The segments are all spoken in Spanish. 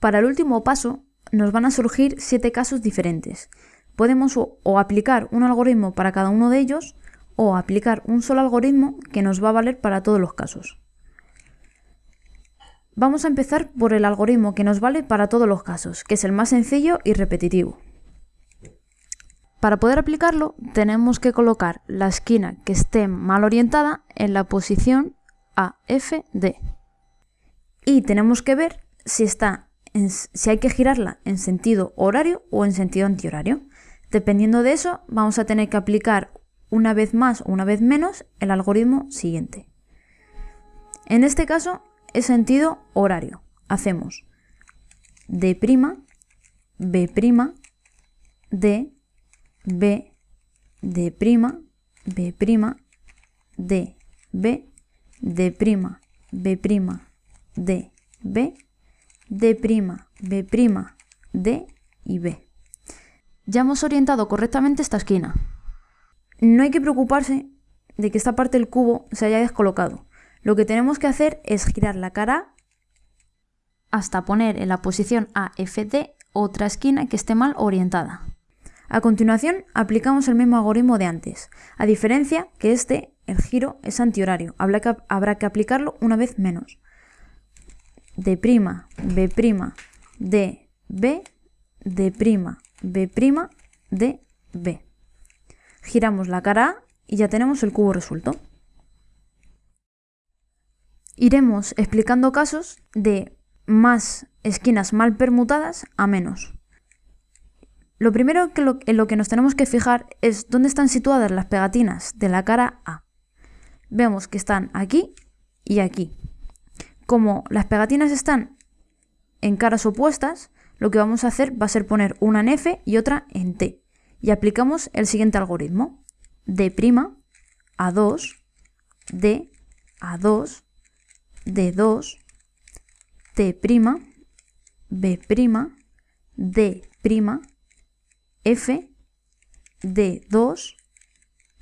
Para el último paso nos van a surgir siete casos diferentes. Podemos o, aplicar un algoritmo para cada uno de ellos o aplicar un solo algoritmo que nos va a valer para todos los casos. Vamos a empezar por el algoritmo que nos vale para todos los casos, que es el más sencillo y repetitivo. Para poder aplicarlo tenemos que colocar la esquina que esté mal orientada en la posición AFD. Y tenemos que ver si, está si hay que girarla en sentido horario o en sentido antihorario. Dependiendo de eso, vamos a tener que aplicar una vez más o una vez menos el algoritmo siguiente. En este caso es sentido horario. Hacemos D', B', D, B, D', B', D, B, D', B', D, B, D', B', D y B. Ya hemos orientado correctamente esta esquina. No hay que preocuparse de que esta parte del cubo se haya descolocado. Lo que tenemos que hacer es girar la cara hasta poner en la posición AFD otra esquina que esté mal orientada. A continuación, aplicamos el mismo algoritmo de antes, a diferencia que este, el giro, es antihorario, habrá que, habrá que aplicarlo una vez menos. D', B', D, B, D', B', D, B. Giramos la cara A y ya tenemos el cubo resuelto. Iremos explicando casos de más esquinas mal permutadas a menos. Lo primero en lo que nos tenemos que fijar es dónde están situadas las pegatinas de la cara A. Vemos que están aquí y aquí. Como las pegatinas están en caras opuestas, lo que vamos a hacer va a ser poner una en F y otra en T. Y aplicamos el siguiente algoritmo. D', A2, D, A2, D2, T', B', D', F, D2,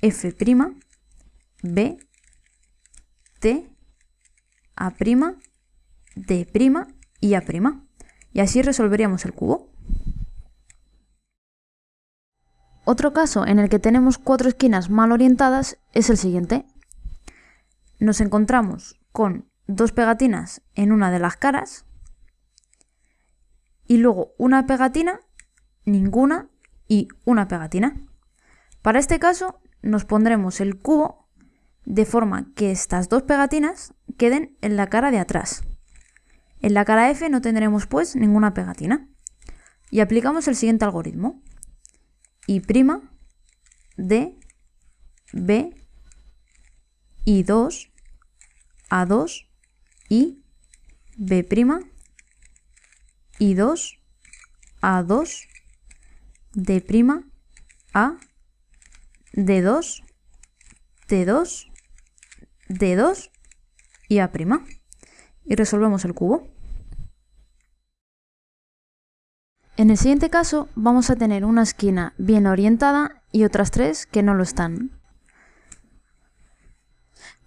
F', B, T, A', D' y A'. Y así resolveríamos el cubo. Otro caso en el que tenemos cuatro esquinas mal orientadas es el siguiente. Nos encontramos con dos pegatinas en una de las caras y luego una pegatina, ninguna y una pegatina. Para este caso nos pondremos el cubo de forma que estas dos pegatinas queden en la cara de atrás. En la cara F no tendremos pues ninguna pegatina. Y aplicamos el siguiente algoritmo. Y', D, B, y 2, A2, y B', y 2, A2, D', A, D2, T2, D2 y A'. Y resolvemos el cubo. En el siguiente caso vamos a tener una esquina bien orientada y otras tres que no lo están.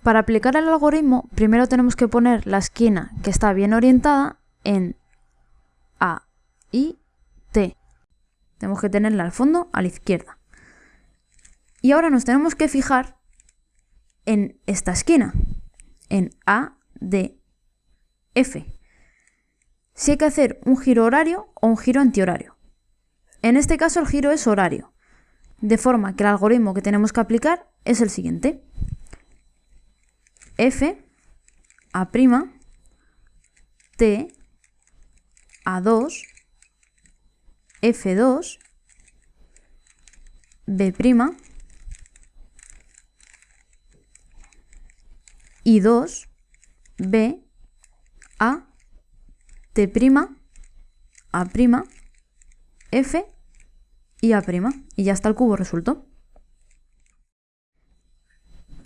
Para aplicar el algoritmo, primero tenemos que poner la esquina que está bien orientada en A, I, T. Tenemos que tenerla al fondo a la izquierda. Y ahora nos tenemos que fijar en esta esquina, en A, D, F. Si hay que hacer un giro horario o un giro antihorario. En este caso el giro es horario, de forma que el algoritmo que tenemos que aplicar es el siguiente. F, A', T, A2, F2, B', I2, B, A, T', A', F y A'. Y ya está el cubo resuelto.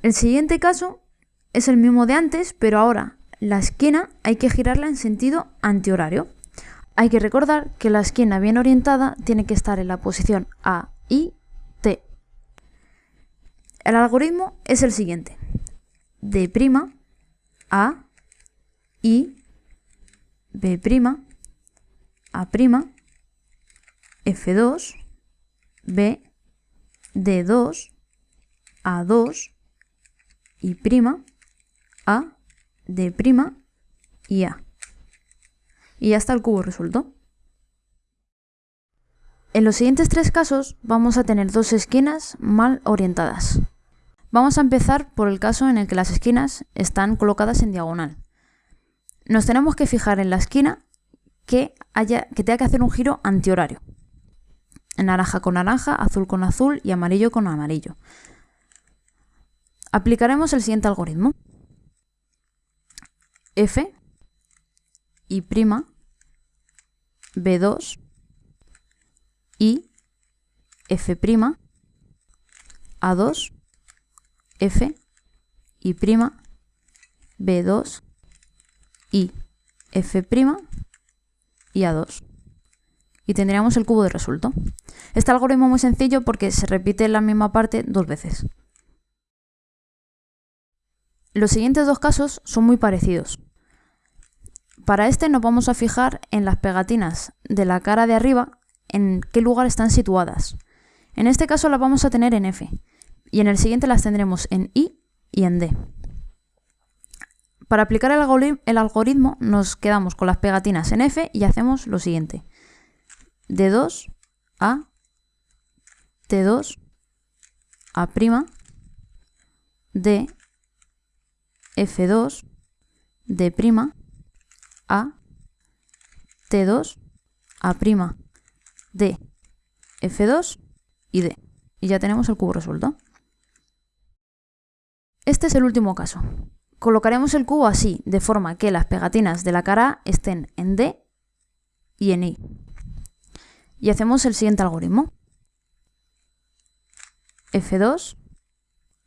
El siguiente caso es el mismo de antes, pero ahora la esquina hay que girarla en sentido antihorario. Hay que recordar que la esquina bien orientada tiene que estar en la posición A, I, T. El algoritmo es el siguiente. D', A, I, B', A', F2, B, D2, A2, y prima, A, D' y A. Y ya está el cubo resuelto. En los siguientes tres casos vamos a tener dos esquinas mal orientadas. Vamos a empezar por el caso en el que las esquinas están colocadas en diagonal. Nos tenemos que fijar en la esquina que, haya, que tenga que hacer un giro antihorario. Naranja con naranja, azul con azul y amarillo con amarillo. Aplicaremos el siguiente algoritmo. F y prima B2 y F prima A2 F y prima B2 y F y A2 y tendríamos el cubo de resuelto. Este algoritmo es muy sencillo porque se repite la misma parte dos veces. Los siguientes dos casos son muy parecidos. Para este nos vamos a fijar en las pegatinas de la cara de arriba, en qué lugar están situadas. En este caso las vamos a tener en F y en el siguiente las tendremos en I y en D. Para aplicar el, algoritmo nos quedamos con las pegatinas en F y hacemos lo siguiente. D2, A, T2, A', D, F2, D', A, T2, A', D, F2 y D. Y ya tenemos el cubo resuelto. Este es el último caso. Colocaremos el cubo así, de forma que las pegatinas de la cara estén en D y en I. Y hacemos el siguiente algoritmo. F2,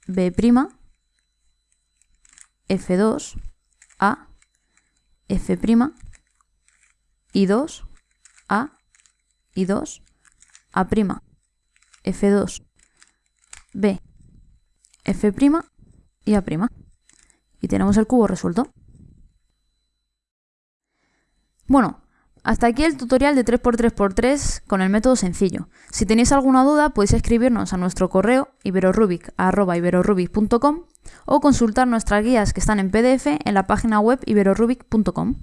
B', F2, A, F', y 2, A, y 2, A', F2, B, F' y A'. Y tenemos el cubo resuelto. Bueno, hasta aquí el tutorial de 3x3x3 con el método sencillo. Si tenéis alguna duda podéis escribirnos a nuestro correo iberorubic.com o consultar nuestras guías que están en PDF en la página web iberorubic.com.